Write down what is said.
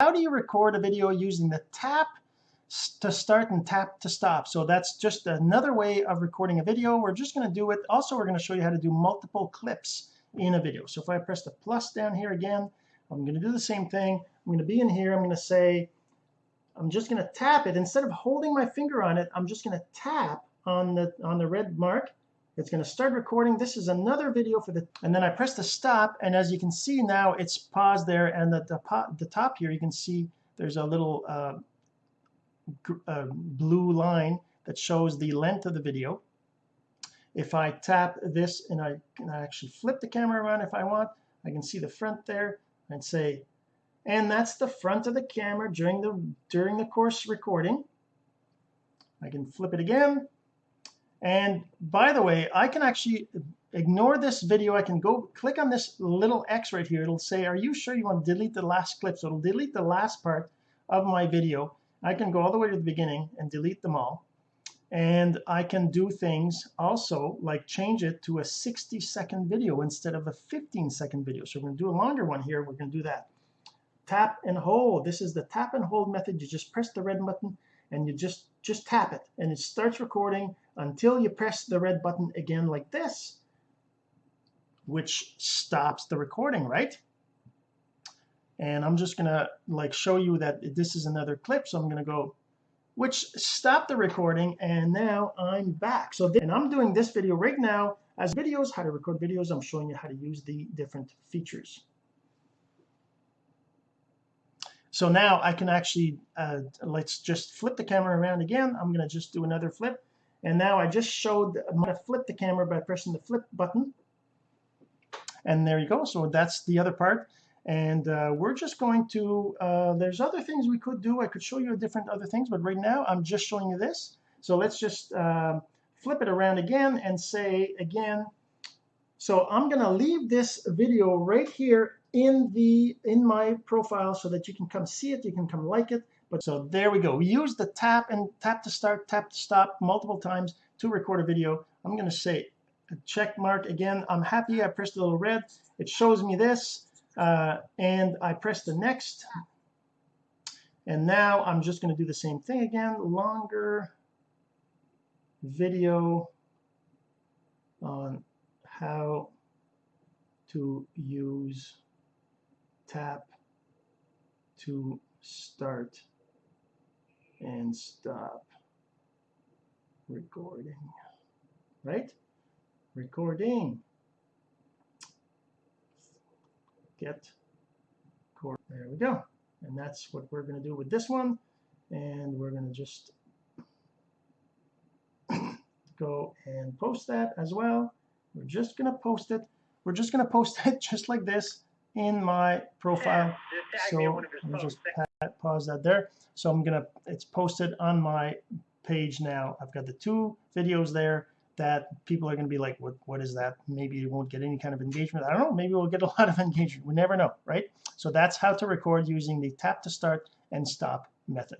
how do you record a video using the tap to start and tap to stop? So that's just another way of recording a video. We're just going to do it. Also we're going to show you how to do multiple clips in a video. So if I press the plus down here again I'm going to do the same thing. I'm going to be in here. I'm going to say I'm just going to tap it. Instead of holding my finger on it I'm just going to tap on the on the red mark it's going to start recording. This is another video for the and then I press the stop and as you can see now it's paused there and at the, the top here you can see there's a little uh, uh, blue line that shows the length of the video. If I tap this and I can actually flip the camera around if I want I can see the front there and say and that's the front of the camera during the during the course recording. I can flip it again and by the way I can actually ignore this video. I can go click on this little X right here. It'll say are you sure you want to delete the last clip? So it'll delete the last part of my video. I can go all the way to the beginning and delete them all. And I can do things also like change it to a 60 second video instead of a 15 second video. So we're going to do a longer one here. We're going to do that. Tap and hold. This is the tap and hold method. You just press the red button and you just just tap it and it starts recording until you press the red button again like this which stops the recording right? And I'm just gonna like show you that this is another clip so I'm gonna go which stopped the recording and now I'm back. So and I'm doing this video right now as videos how to record videos. I'm showing you how to use the different features so now I can actually uh, let's just flip the camera around again. I'm gonna just do another flip. And now I just showed I'm gonna flip the camera by pressing the flip button. And there you go. So that's the other part. And uh, we're just going to uh, there's other things we could do. I could show you different other things but right now I'm just showing you this. So let's just uh, flip it around again and say again. So I'm gonna leave this video right here in the in my profile so that you can come see it you can come like it. But so there we go. We use the tap and tap to start tap to stop multiple times to record a video. I'm gonna say a check mark again. I'm happy. I pressed the little red. It shows me this uh, and I press the next. And now I'm just going to do the same thing again. Longer video on how to use tap to start and stop recording right? Recording. Get there we go. And that's what we're going to do with this one. And we're going to just go and post that as well. We're just going to post it. We're just going to post it just like this in my profile. So let me just pause that there. So I'm gonna it's posted on my page now. I've got the two videos there that people are going to be like what what is that? Maybe it won't get any kind of engagement. I don't know. Maybe we'll get a lot of engagement. We never know right? So that's how to record using the tap to start and stop method